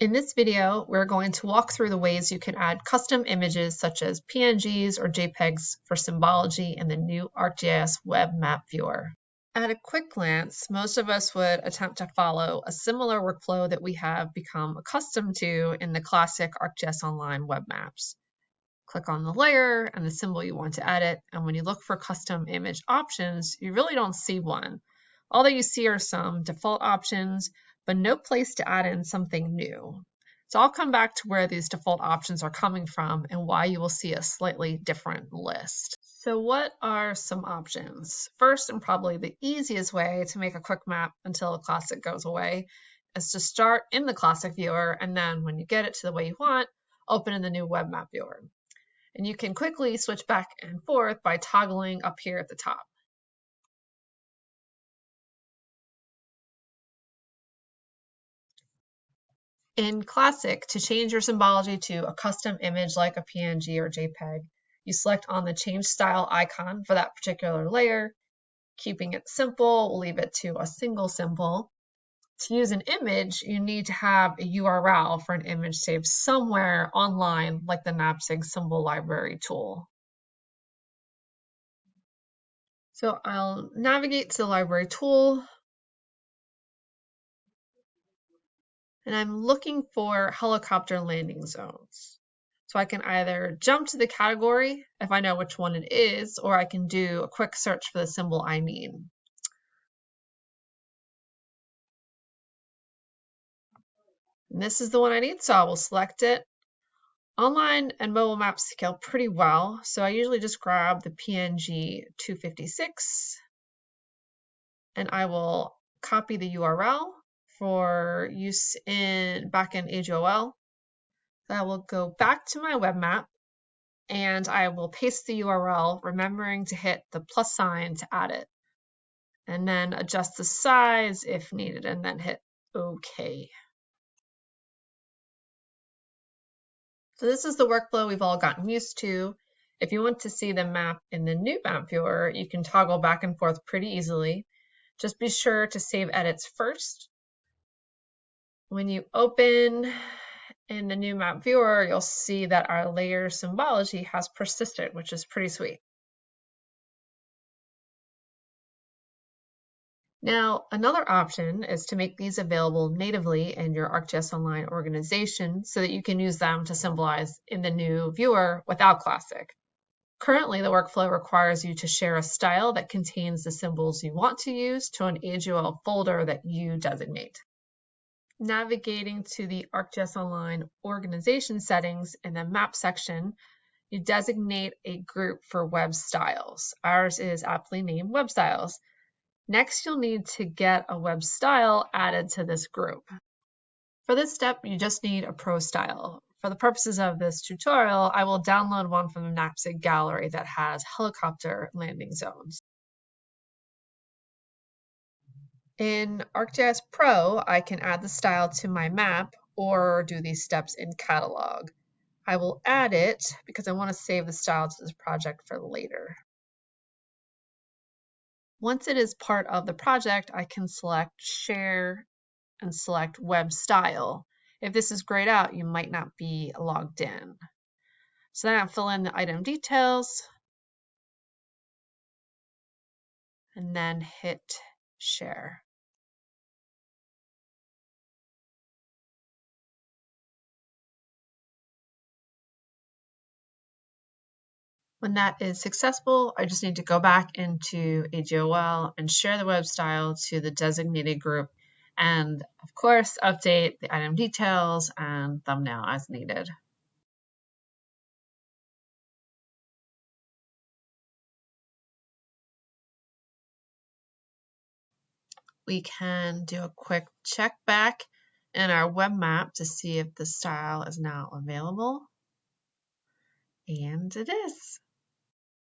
In this video, we're going to walk through the ways you can add custom images such as PNGs or JPEGs for symbology in the new ArcGIS Web Map Viewer. At a quick glance, most of us would attempt to follow a similar workflow that we have become accustomed to in the classic ArcGIS Online web maps. Click on the layer and the symbol you want to edit, and when you look for custom image options, you really don't see one. All that you see are some default options, but no place to add in something new. So I'll come back to where these default options are coming from and why you will see a slightly different list. So what are some options? First, and probably the easiest way to make a quick map until the classic goes away is to start in the classic viewer and then when you get it to the way you want, open in the new web map viewer. And you can quickly switch back and forth by toggling up here at the top. In Classic, to change your symbology to a custom image like a PNG or JPEG, you select on the Change Style icon for that particular layer. Keeping it simple, we'll leave it to a single symbol. To use an image, you need to have a URL for an image saved somewhere online, like the NAPSG symbol library tool. So I'll navigate to the library tool, and I'm looking for helicopter landing zones. So I can either jump to the category if I know which one it is, or I can do a quick search for the symbol I need. And this is the one I need, so I will select it. Online and mobile maps scale pretty well, so I usually just grab the PNG 256 and I will copy the URL for use in back in AGOL. I will go back to my web map and I will paste the URL, remembering to hit the plus sign to add it. And then adjust the size if needed, and then hit OK. So this is the workflow we've all gotten used to. If you want to see the map in the new map viewer, you can toggle back and forth pretty easily. Just be sure to save edits first when you open in the new map viewer, you'll see that our layer symbology has persisted, which is pretty sweet. Now, another option is to make these available natively in your ArcGIS Online organization so that you can use them to symbolize in the new viewer without Classic. Currently, the workflow requires you to share a style that contains the symbols you want to use to an AGOL folder that you designate navigating to the ArcGIS Online organization settings in the map section, you designate a group for web styles. Ours is aptly named web styles. Next, you'll need to get a web style added to this group. For this step, you just need a pro style. For the purposes of this tutorial, I will download one from the NAPSG gallery that has helicopter landing zones. In ArcGIS Pro, I can add the style to my map or do these steps in Catalog. I will add it because I want to save the style to this project for later. Once it is part of the project, I can select Share and select Web Style. If this is grayed out, you might not be logged in. So then I'll fill in the item details and then hit Share. When that is successful, I just need to go back into AGOL and share the web style to the designated group and of course update the item details and thumbnail as needed. We can do a quick check back in our web map to see if the style is now available. And it is.